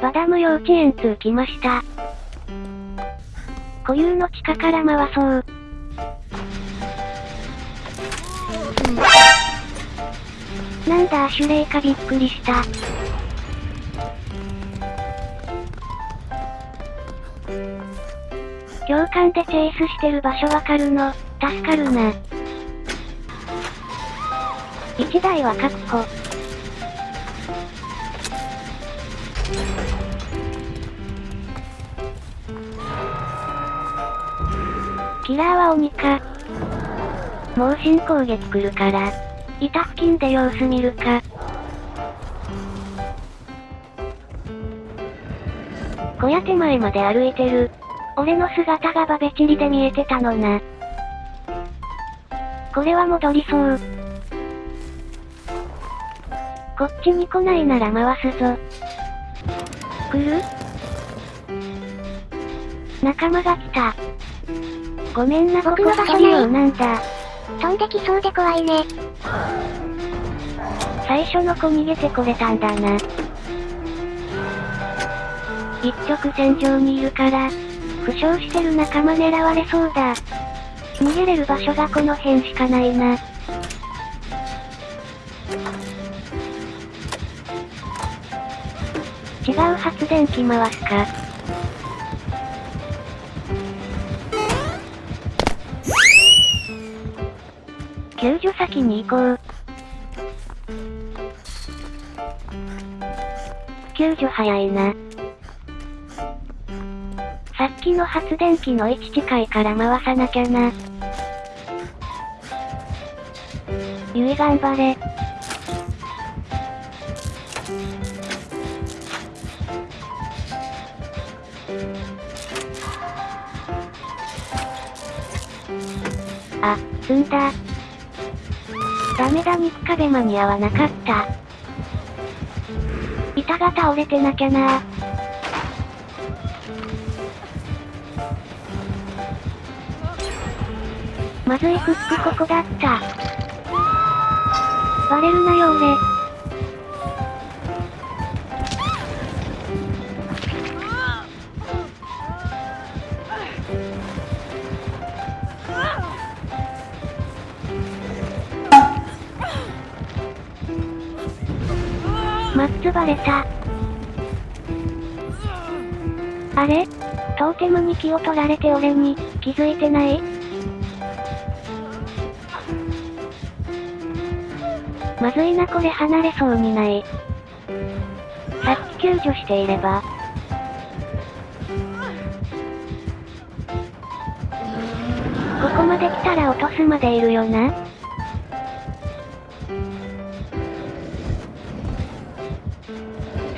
バダム幼稚園通来ました。固有の地下から回そう。なんだアシュレイかびっくりした。教官でチェイスしてる場所わかるの、助かるな。1台は確保。キラーは鬼か。猛進攻撃来るから。板付近で様子見るか。小屋手前まで歩いてる。俺の姿がバベチリで見えてたのな。これは戻りそう。こっちに来ないなら回すぞ。来る仲間が来た。ごめんな僕の場所ないなんだ。飛んできそうで怖いね。最初の子逃げてこれたんだな。一直線上にいるから、負傷してる仲間狙われそうだ。逃げれる場所がこの辺しかないな。違う発電機回すか。救助先に行こう。救助早いな。さっきの発電機の位置近いから回さなきゃな。ゆい頑張れ。あ、積んだ。ダメだ肉壁間に合わなかった。板が倒れてなきゃなまずいフックここだった。バレるなよ俺。マッツバレた。あれ？トーテムに気を取られて俺に、気づいてない？まずいなこれ離れそうにない。さっき救助していれば。ここまで来たら落とすまでいるよな。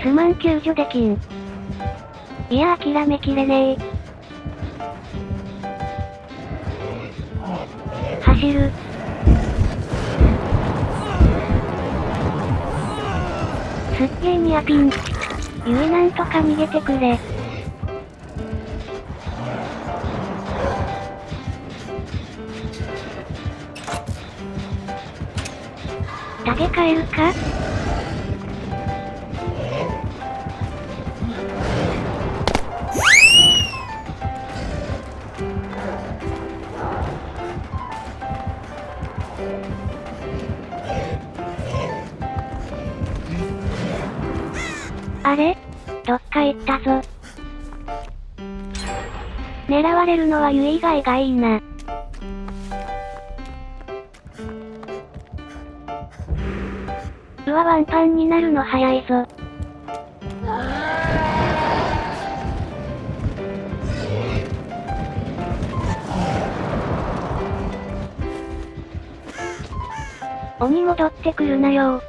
すまん救助できん。いや諦めきれねえ。走る。すっげえニアピン。ゆいなんとか逃げてくれ。投げ替えるか？あれ？どっか行ったぞ。狙われるのはユイ以外がいいな。うわ、ワンパンになるの早いぞ。鬼戻ってくるなよ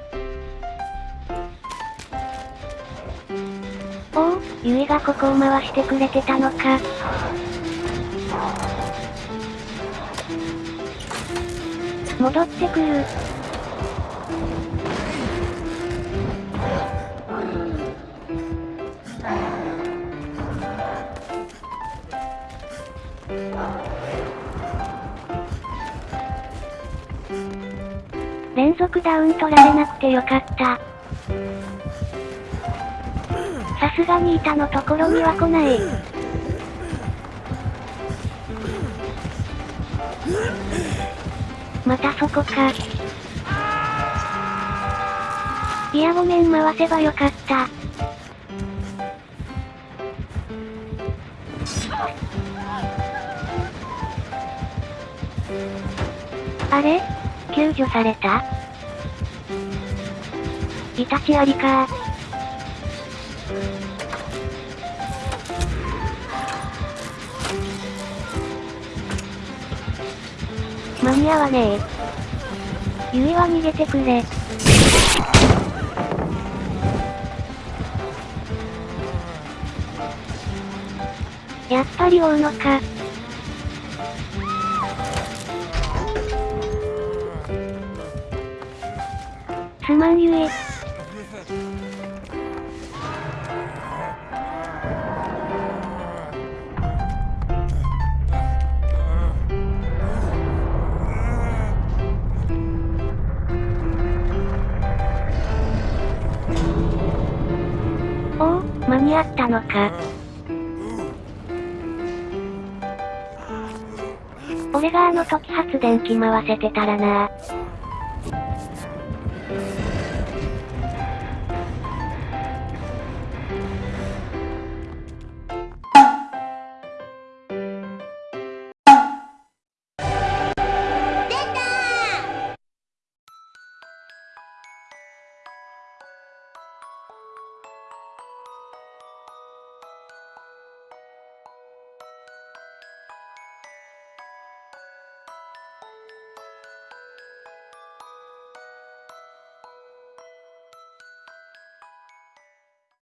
ゆいがここを回してくれてたのか。戻ってくる。連続ダウン取られなくてよかった。さすがに板のところには来ない。またそこか。いやごめん回せばよかった。あれ？救助された？イタチありか間に合わねえ。ゆいは逃げてくれ。やっぱり追うのか。すまんゆえ。間に合ったのか。俺があの時発電機回せてたらな